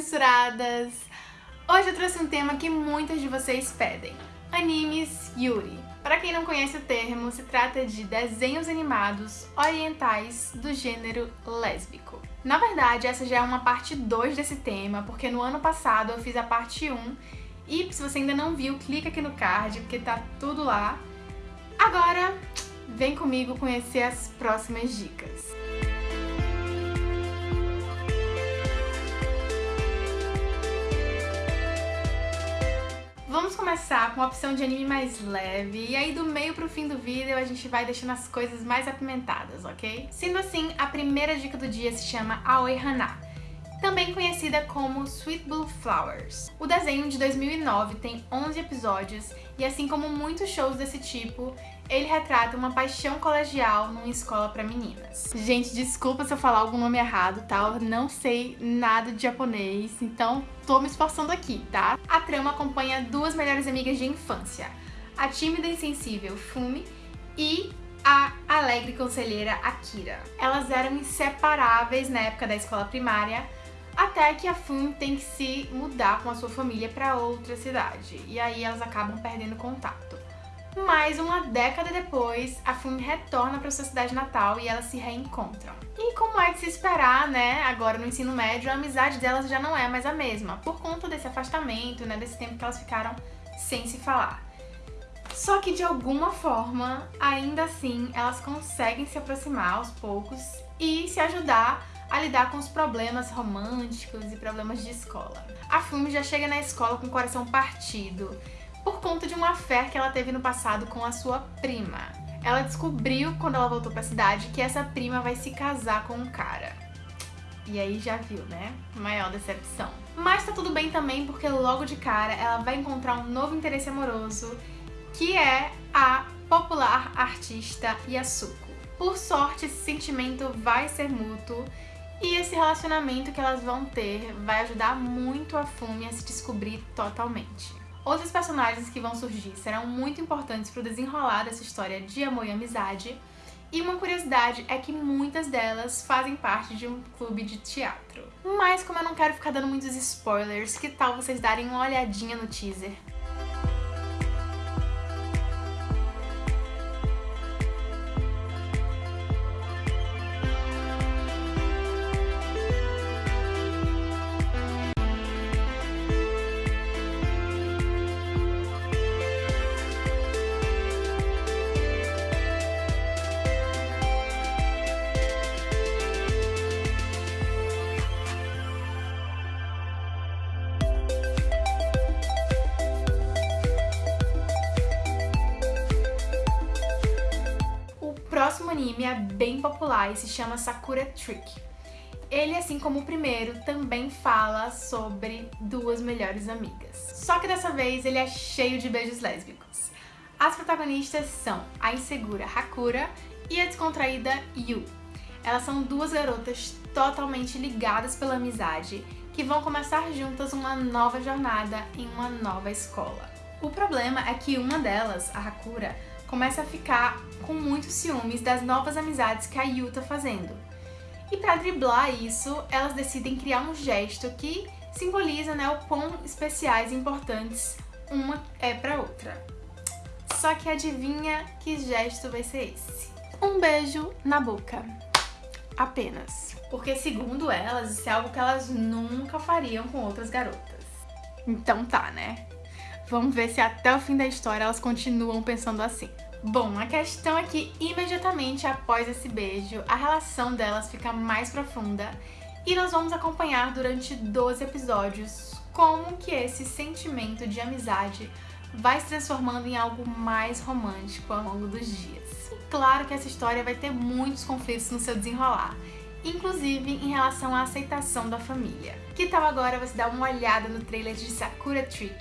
mensuradas! Hoje eu trouxe um tema que muitas de vocês pedem, animes Yuri. Para quem não conhece o termo, se trata de desenhos animados orientais do gênero lésbico. Na verdade, essa já é uma parte 2 desse tema, porque no ano passado eu fiz a parte 1 e se você ainda não viu, clica aqui no card, porque tá tudo lá. Agora, vem comigo conhecer as próximas dicas. Vamos começar com a opção de anime mais leve, e aí do meio pro fim do vídeo a gente vai deixando as coisas mais apimentadas, ok? Sendo assim, a primeira dica do dia se chama Aoi Hana, também conhecida como Sweet Blue Flowers. O desenho de 2009 tem 11 episódios e assim como muitos shows desse tipo, ele retrata uma paixão colegial numa escola para meninas. Gente, desculpa se eu falar algum nome errado, tá? Eu não sei nada de japonês, então tô me esforçando aqui, tá? A trama acompanha duas melhores amigas de infância, a tímida e sensível Fumi e a alegre conselheira Akira. Elas eram inseparáveis na época da escola primária, até que a Fumi tem que se mudar com a sua família para outra cidade, e aí elas acabam perdendo contato. Mas uma década depois, a Fumi retorna para sua cidade natal e elas se reencontram. E como é de se esperar, né, agora no ensino médio, a amizade delas já não é mais a mesma, por conta desse afastamento, né, desse tempo que elas ficaram sem se falar. Só que de alguma forma, ainda assim, elas conseguem se aproximar aos poucos e se ajudar a lidar com os problemas românticos e problemas de escola. A Fumi já chega na escola com o coração partido, por conta de uma fé que ela teve no passado com a sua prima. Ela descobriu, quando ela voltou pra cidade, que essa prima vai se casar com um cara. E aí já viu, né? Maior decepção. Mas tá tudo bem também, porque logo de cara ela vai encontrar um novo interesse amoroso, que é a popular artista Yasuko. Por sorte, esse sentimento vai ser mútuo e esse relacionamento que elas vão ter vai ajudar muito a Fumi a se descobrir totalmente. Outros personagens que vão surgir serão muito importantes para o desenrolar dessa história de amor e amizade, e uma curiosidade é que muitas delas fazem parte de um clube de teatro. Mas como eu não quero ficar dando muitos spoilers, que tal vocês darem uma olhadinha no teaser? Anime é bem popular e se chama Sakura Trick. Ele, assim como o primeiro, também fala sobre duas melhores amigas. Só que dessa vez ele é cheio de beijos lésbicos. As protagonistas são a insegura Hakura e a descontraída Yu. Elas são duas garotas totalmente ligadas pela amizade que vão começar juntas uma nova jornada em uma nova escola. O problema é que uma delas, a Hakura, começa a ficar com muitos ciúmes das novas amizades que a Yu tá fazendo. E para driblar isso, elas decidem criar um gesto que simboliza né, o quão especiais e importantes uma é para outra. Só que adivinha que gesto vai ser esse? Um beijo na boca. Apenas. Porque segundo elas, isso é algo que elas nunca fariam com outras garotas. Então tá, né? Vamos ver se até o fim da história elas continuam pensando assim. Bom, a questão é que imediatamente após esse beijo, a relação delas fica mais profunda e nós vamos acompanhar durante 12 episódios como que esse sentimento de amizade vai se transformando em algo mais romântico ao longo dos dias. E claro que essa história vai ter muitos conflitos no seu desenrolar, inclusive em relação à aceitação da família. Que tal agora você dar uma olhada no trailer de Sakura Trick?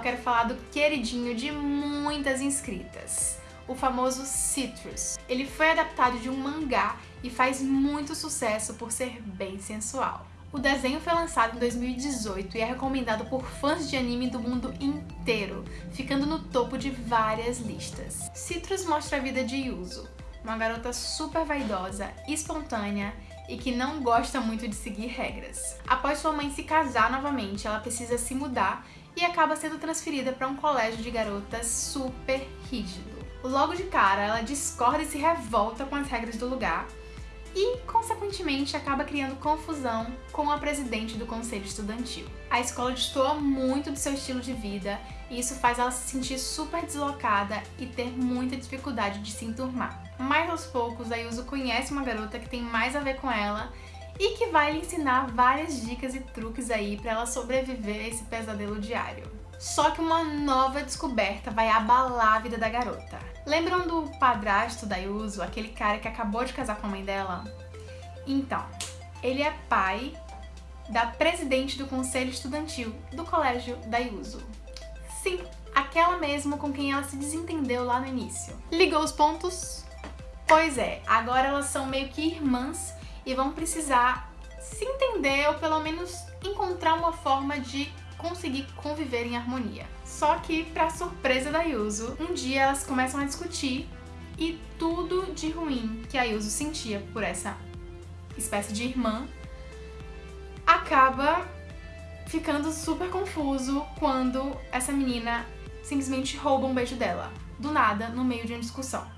Quero falar do queridinho de muitas inscritas, o famoso Citrus. Ele foi adaptado de um mangá e faz muito sucesso por ser bem sensual. O desenho foi lançado em 2018 e é recomendado por fãs de anime do mundo inteiro, ficando no topo de várias listas. Citrus mostra a vida de Yuzo, uma garota super vaidosa, espontânea e que não gosta muito de seguir regras. Após sua mãe se casar novamente, ela precisa se mudar e acaba sendo transferida para um colégio de garotas super rígido. Logo de cara, ela discorda e se revolta com as regras do lugar, e, consequentemente, acaba criando confusão com a presidente do conselho estudantil. A escola destoa muito do seu estilo de vida e isso faz ela se sentir super deslocada e ter muita dificuldade de se enturmar. Mas aos poucos, a Yuzu conhece uma garota que tem mais a ver com ela e que vai lhe ensinar várias dicas e truques aí para ela sobreviver a esse pesadelo diário. Só que uma nova descoberta vai abalar a vida da garota. Lembram do padrasto da Yuzu, aquele cara que acabou de casar com a mãe dela? Então, ele é pai da presidente do conselho estudantil do colégio da Yuzu. Sim, aquela mesmo com quem ela se desentendeu lá no início. Ligou os pontos? Pois é, agora elas são meio que irmãs e vão precisar se entender ou pelo menos encontrar uma forma de conseguir conviver em harmonia. Só que, pra surpresa da Yuzu, um dia elas começam a discutir e tudo de ruim que a Yuzu sentia por essa espécie de irmã acaba ficando super confuso quando essa menina simplesmente rouba um beijo dela, do nada, no meio de uma discussão.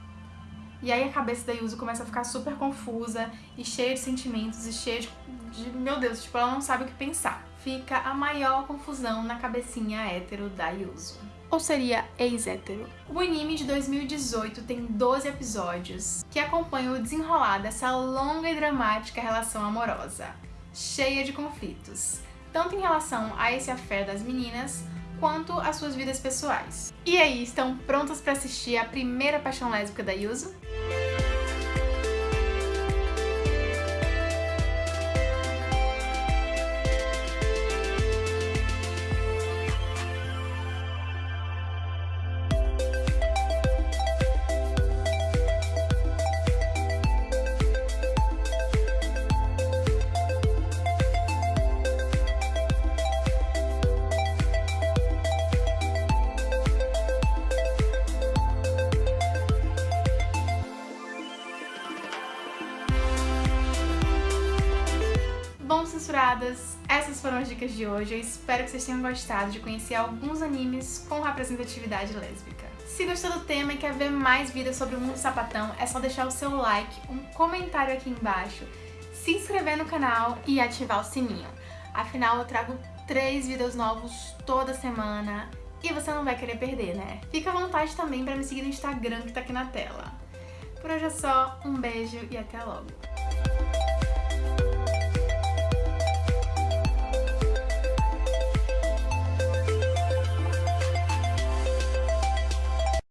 E aí a cabeça da Yuzu começa a ficar super confusa e cheia de sentimentos e cheia de, de... Meu Deus, tipo, ela não sabe o que pensar. Fica a maior confusão na cabecinha hétero da Yuzu. Ou seria ex-hétero. O anime de 2018 tem 12 episódios que acompanham o desenrolar dessa longa e dramática relação amorosa, cheia de conflitos, tanto em relação a esse afé das meninas, quanto às suas vidas pessoais. E aí, estão prontas para assistir a primeira paixão lésbica da Yuzu? Essas foram as dicas de hoje. Eu espero que vocês tenham gostado de conhecer alguns animes com representatividade lésbica. Se gostou do tema e quer ver mais vídeos sobre o mundo sapatão, é só deixar o seu like, um comentário aqui embaixo, se inscrever no canal e ativar o sininho. Afinal, eu trago três vídeos novos toda semana e você não vai querer perder, né? Fica à vontade também para me seguir no Instagram que tá aqui na tela. Por hoje é só, um beijo e até logo!